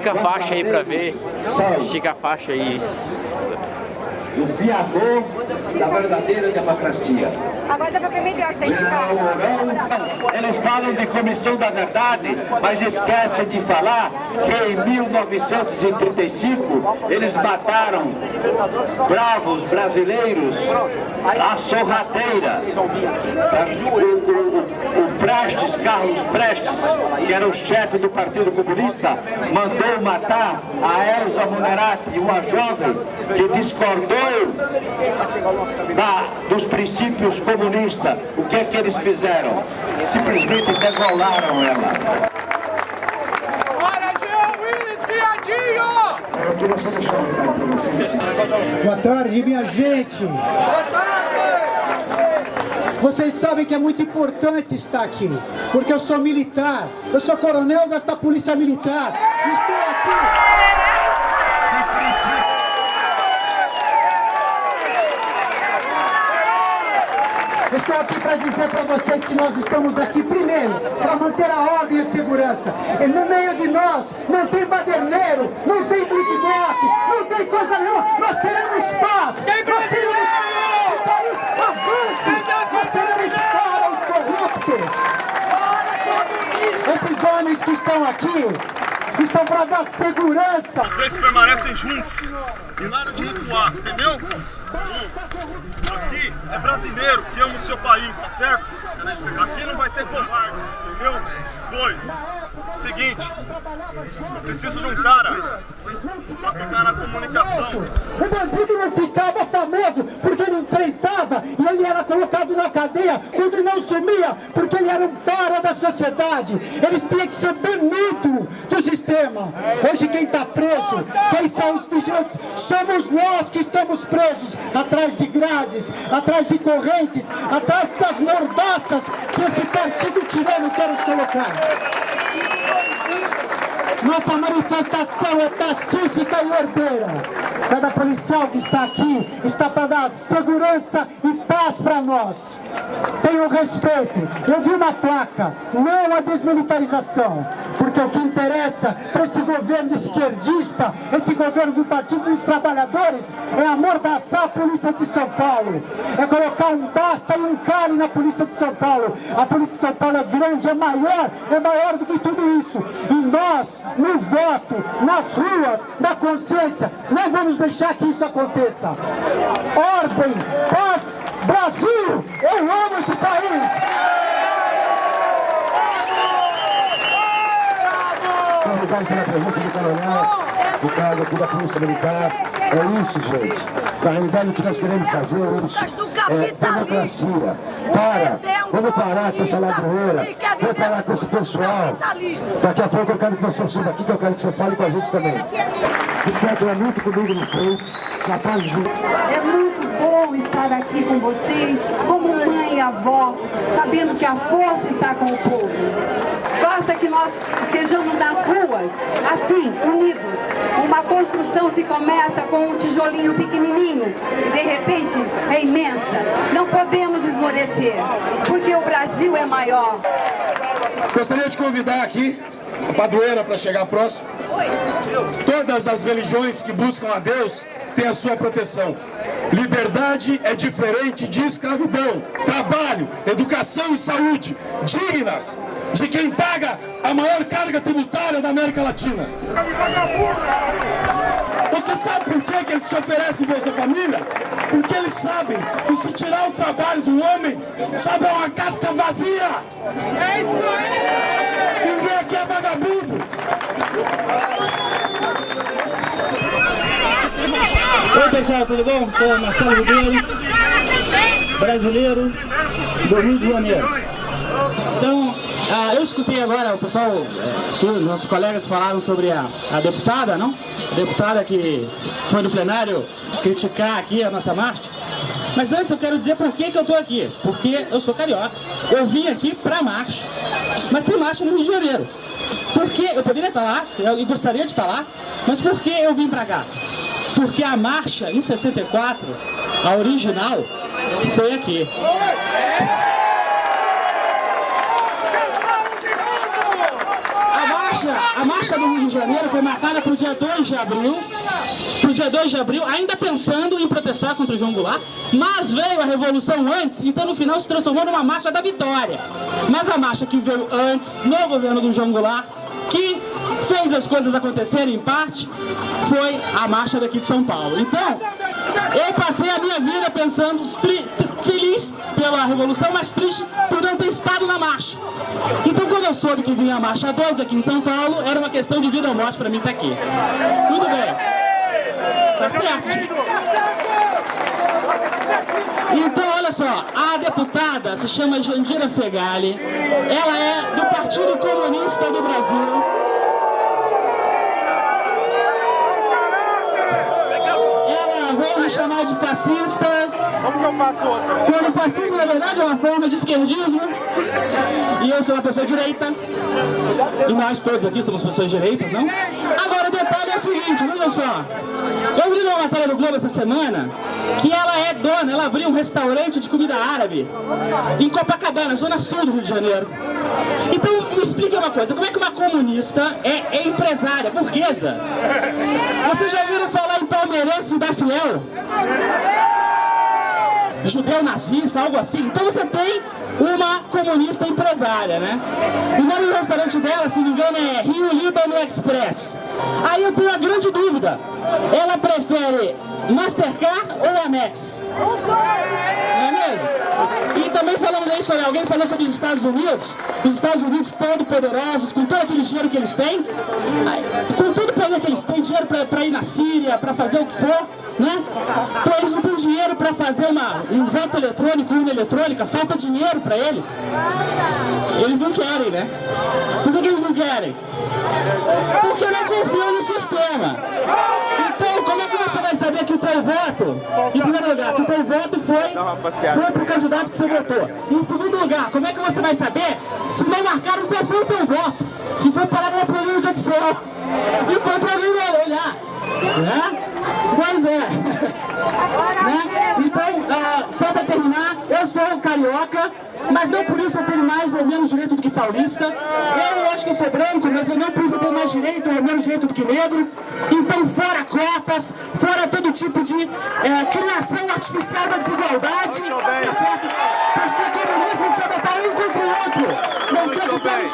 Estica a faixa aí pra ver. Estica a faixa aí. o fiador da verdadeira democracia. Agora dá pra ver melhor, tá esticado. Não, não. Eles falam de comissão da verdade, mas esquecem de falar que em 1935 eles mataram bravos brasileiros à sorrateira. O, o, o Prestes, Carlos Prestes, que era o chefe do Partido Comunista, mandou matar a Elza Munerati, uma jovem que discordou da, dos princípios comunistas. O que é que eles fizeram? Simplesmente degolaram ela. Bora, Jean Willis, viadinho! Eu queria só deixar um recado para vocês. Boa tarde, minha gente. Vocês sabem que é muito importante estar aqui, porque eu sou militar, eu sou coronel desta polícia militar. Estou aqui. Estou aqui para dizer para vocês que nós estamos aqui primeiro para manter a ordem e a segurança. E no meio de nós não tem baderneiro, não tem blitzbox, não tem coisa nenhuma. Nós queremos paz. Nós queremos brasileiro! Fora os corruptos. Esses homens que estão aqui estão para dar segurança. Vocês permanecem juntos e nada de recuar, entendeu? Um, aqui é brasileiro que ama o seu país, tá certo? Aqui não vai ter covarde, entendeu? Dois, seguinte, eu preciso de um cara pra ficar na comunicação. O bandido não ficava famoso ele enfrentava e ele era colocado na cadeia quando não sumia, porque ele era um para da sociedade. Eles tinham que ser banido do sistema. Hoje quem está preso, quem são os vigilantes, somos nós que estamos presos atrás de grades, atrás de correntes, atrás das mordaças que esse partido tirano quer nos colocar. Nossa manifestação é pacífica e ordeira. Cada policial que está aqui está para dar segurança e paz para nós. Tenham respeito. Eu vi uma placa, não a desmilitarização. O que interessa para esse governo esquerdista, esse governo do Partido dos Trabalhadores, é amordaçar a Polícia de São Paulo. É colocar um basta e um cale na Polícia de São Paulo. A Polícia de São Paulo é grande, é maior, é maior do que tudo isso. E nós, no voto, nas ruas, na consciência, não vamos deixar que isso aconteça. Ordem, paz, Brasil! Eu amo esse país! Obrigado pela presença do coronel, do cargo aqui da Polícia Militar. É isso, gente. Na realidade, o que nós queremos fazer é isso. É democracia. Para. Vamos parar com essa ladroeira. Vamos parar com esse pessoal. Daqui a pouco eu quero que você suba aqui, que eu quero que você fale com a gente também. Ricardo é muito comigo no Face. Capaz de... É muito bom estar aqui com vocês, como mãe e avó, sabendo que a força está com o povo. Basta que nós estejamos nas ruas, assim, unidos. Uma construção se começa com um tijolinho pequenininho e de repente é imensa. Não podemos esmorecer, porque o Brasil é maior. Gostaria de convidar aqui a padroeira para chegar próximo. Todas as religiões que buscam a Deus têm a sua proteção. Liberdade é diferente de escravidão. Trabalho, educação e saúde dignas de quem paga a maior carga tributária da América Latina. Você sabe por que, que eles te oferecem Bolsa Família? Porque eles sabem que se tirar o trabalho do homem, sobra uma casca vazia. Ninguém aqui é vagabundo. Oi pessoal, tudo bom? Sou Marcelo Ribeiro, brasileiro do Rio de Janeiro. Ah, eu escutei agora o pessoal, os nossos colegas falaram sobre a, a deputada, não? A deputada que foi no plenário criticar aqui a nossa marcha. Mas antes eu quero dizer por que, que eu estou aqui. Porque eu sou carioca. Eu vim aqui pra marcha. Mas tem marcha no Rio de Janeiro. Por que eu poderia estar lá, eu gostaria de estar lá, mas por que eu vim pra cá? Porque a marcha em 64, a original, foi aqui. A marcha, a marcha do Rio de Janeiro foi marcada para o dia 2 de abril, para o dia 2 de abril, ainda pensando em protestar contra o João Goulart, mas veio a revolução antes, então no final se transformou numa marcha da vitória. Mas a marcha que veio antes, no governo do João Goulart, que fez as coisas acontecerem em parte, foi a marcha daqui de São Paulo. Então, eu passei a minha vida pensando, feliz pela revolução, mas triste por não ter estado na marcha. Então quando eu soube que vinha a marcha 2 aqui em São Paulo, era uma questão de vida ou morte para mim estar aqui. Tudo bem. Tá certo? Então, olha só, a deputada se chama Jandira Fegali, ela é do Partido Comunista do Brasil. Me chamar de fascistas. Como que eu faço outra? Quando o fascismo, na verdade, é uma forma de esquerdismo. E eu sou uma pessoa direita. E nós todos aqui somos pessoas direitas, não? Agora, seguinte, olha só. Eu vi numa matéria do Globo essa semana que ela é dona, ela abriu um restaurante de comida árabe em Copacabana, zona sul do Rio de Janeiro. Então, me explica uma coisa, como é que uma comunista é, é empresária, burguesa? Vocês já ouviram falar em palmeirense da Fiel? Judeu nazista, algo assim? Então você tem uma comunista empresária, né? O nome do restaurante dela, se não me engano, é Rio Líbano Express. Aí eu tenho a grande dúvida, ela prefere Mastercard ou Amex? Não é mesmo? E também falamos aí sobre, alguém falou sobre os Estados Unidos, os Estados Unidos todo poderosos, com todo aquele dinheiro que eles têm, com todo poder que eles têm, dinheiro para ir na Síria, para fazer o que for, né? Então eles não têm dinheiro para fazer uma, um voto eletrônico, urna eletrônica, falta dinheiro para eles. Eles não querem, né? Por que, eles não querem? Porque não confiam no sistema. Então, você vai saber que o teu voto, em primeiro lugar, que o teu voto foi, foi pro candidato que você votou? Em segundo lugar, como é que você vai saber se não marcaram qual foi o teu voto? E foi parar numa planilha de Excel. E foi pra alguém olhar. Né? Pois é. né? Então, uh, só para terminar, eu sou carioca, mas não por isso eu tenho mais ou menos direito do que paulista. Eu acho que eu sou branco, mas eu não por isso eu tenho mais direito ou menos direito do que negro. Então, fora cotas, fora todo tipo de é, criação artificial da desigualdade, tá certo? Porque o comunismo quer botar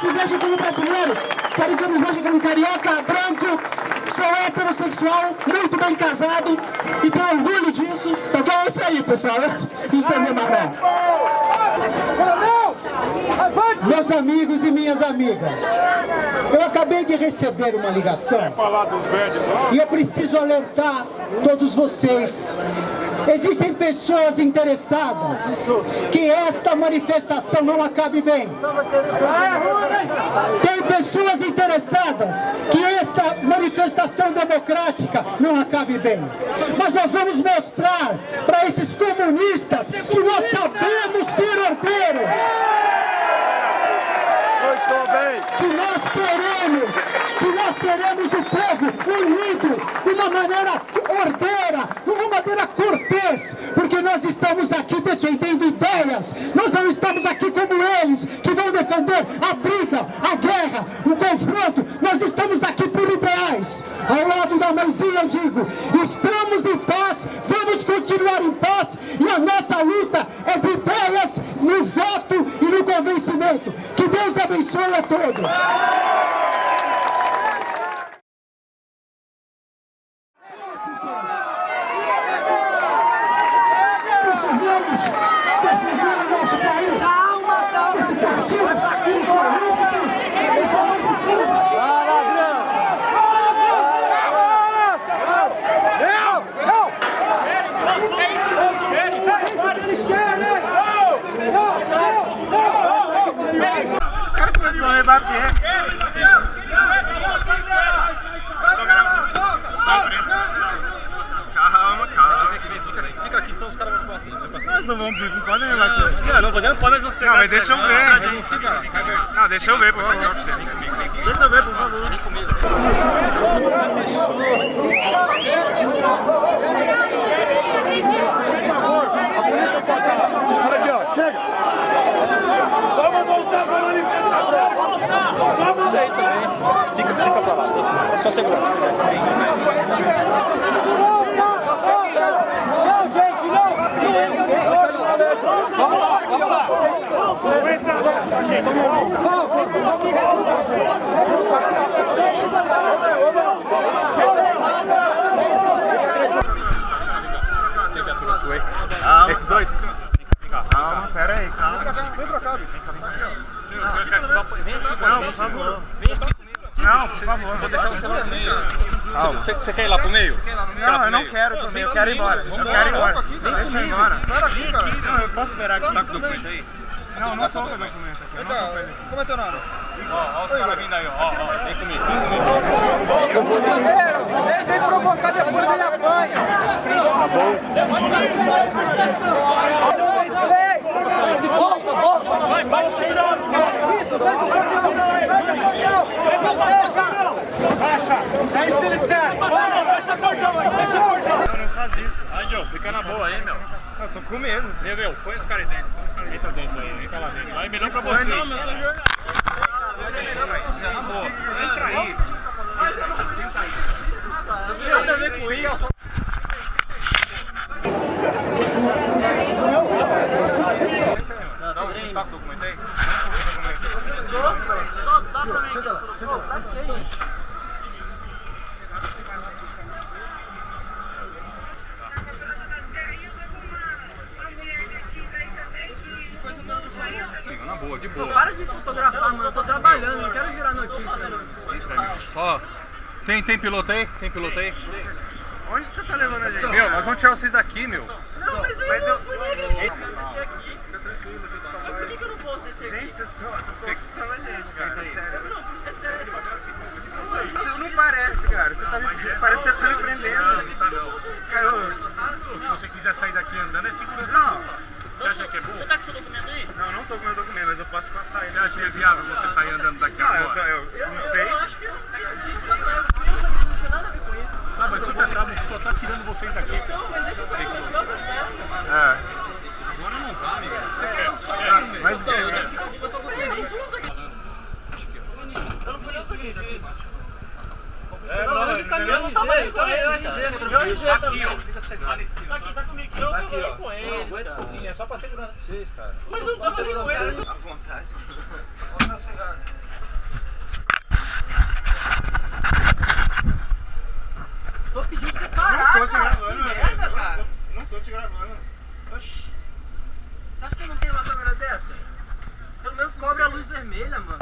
se vejam como brasileiros, querem que eu me veja como carioca, branco, sou heterossexual, muito bem casado e tenho orgulho disso. Então é isso aí, pessoal. Isso é minha marrom. Meus amigos e minhas amigas, eu acabei de receber uma ligação e eu preciso alertar todos vocês. Existem pessoas interessadas que esta manifestação não acabe bem. Tem pessoas interessadas que esta manifestação democrática não acabe bem. Mas nós vamos mostrar para esses comunistas que nós sabemos ser ordeiros. Que nós queremos, queremos o povo unido de uma maneira ordeira, de uma maneira cortês, porque nós estamos aqui defendendo ideias, nós não estamos aqui como eles, que vão defender a briga, a guerra, o Piece no One não pode ir lá. Não, não podemos, pode, mas vamos pegar. Não, mas deixa eu ver. Né? Né? Não, deixa eu ver, por favor. Deixa eu ver, por favor. Vem comigo. Por aqui, chega. Vamos voltar para a manifestação. Vamos. Isso. Fica, fica pra lá. Só segurança. Não, gente, não. Não, gente, não. Vamos lá, vamos lá! Vamos entrar, gente! Ah, esses dois? Calma, pera aí, calma. Vem pra cá, vem pra cá, bicho. Senhor quer que você vá... Vem aqui, Não, por favor. Vem comigo. Não, por favor. Vou deixar você lá no meio. Você quer ir lá pro meio? Não, eu não quero também, eu quero ir embora. Eu quero ir embora. Deixa eu ir embora. Espera aqui, cara. Não, eu posso esperar aqui. Tá com o documento aí? Não, não tô com o documento aqui. Ele. Como é teu nome? Ó, ó os caras vindo aí, ó. Vem comigo, vem comigo. Ele vem provocar, depois ele apanha! Tá bom? Vem! Volta, volta! Vai, vai segurando! Isso, faz o campeão! Vem pro campeão! Baixa! É isso que eles querem! Baixa o portão aí! Baixa o portão! Não, não faz isso. Aí, Joe, fica na boa aí, meu. Eu tô com medo. Meu, meu, põe os caras aí dentro. Entra dentro aí, entra lá dentro. É melhor pra vocês. Não, mas eu sou jornalista. Você, na boa. Entra aí. Senta aí. Não tem nada a ver com isso. Dá um saco do documento aí. Só dá pra mim. Boa, de boa. Para de fotografar, mano. Eu tô trabalhando, não quero virar notícia. Só. Tem, tem piloto aí? Tem piloto aí? Onde que você tá levando a gente? Meu, nós vamos tirar vocês daqui, meu. Não, mas eu, Mas eu- não fui eu não posso descer aqui? Gente, vocês estão vocês estão assustando a gente, cara. Sério. Não, é sério. Não, não parece, cara. Você tá me, parece que você tá me prendendo. Tá não. Cara, Se você quiser sair daqui andando, é segurança. Não. Você acha que é bom? Você tá com seu documento aí? Não, não tô com meu documento, mas eu posso passar ele. Você acha que é viável você sair andando daqui Não, eu, tô, agora? eu, eu não sei. Eu acho que eu não tinha nada a ver com isso. Ah, mas bravo que só tá tirando vocês daqui. Não, mas deixa eu sair. É. Agora não dá, amigo. Você quer? Você quer? Mas Eu não fui nem isso aqui, gente. Não, onde tá meu? Não tá mais com eles, cara. Meu RG Aqui, também. ó. Fica segurando. Tá aqui, tá comigo. Eu não tô nem com eles, Aguenta um cara. pouquinho, é só pra segurança de vocês, cara. Mas não tava nem com eles. à vontade. Tô pedindo pra você Não parar, tô te cara. gravando, Que velho. merda, cara. Não tô te gravando. Oxi. Você acha que eu não tenho uma câmera dessa? Pelo menos cobre a luz vermelha, mano.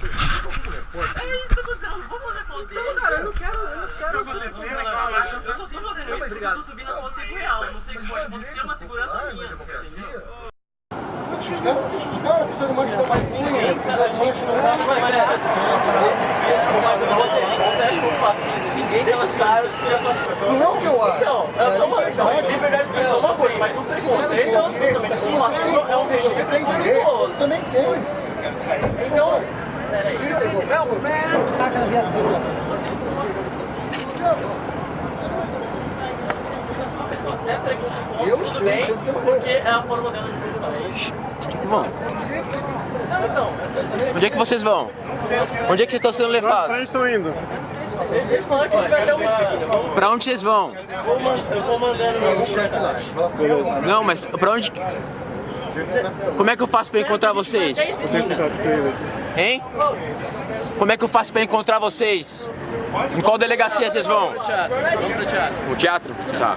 É isso que eu tô dizendo, vou fazer foto. Não, cara, eu não quero, eu não quero. Tá acontecendo, calma. Eu só tô fazendo isso porque eu tô subindo a foto em tempo real. Eu não sei o que pode acontecer, é uma segurança minha. Entendeu? Deixa os caras, deixa os caras fazendo mancha na pastinha. Fizeram mancha no carro. Você acha que eu faço isso? Ninguém deixa os caras que eu faço. Não que eu acho. Não, é só uma liberdade de expressão é uma coisa, mas um Se você preconceito tem é o outra direito, também. se Uma você é um tem, se você tem direito, eu também tenho. Eu tudo bem, porque é a forma dela de pensar. é. Bom, Então, onde é que vocês vão? Onde é que vocês estão sendo levados? Onde estão indo? que. Pra onde vocês vão? Eu vou mandando chefe lá. Não, mas pra onde... Como é que eu faço pra encontrar vocês? Hein? Como é que eu faço pra encontrar vocês? Em qual delegacia vocês vão? pro teatro. O teatro? Tá.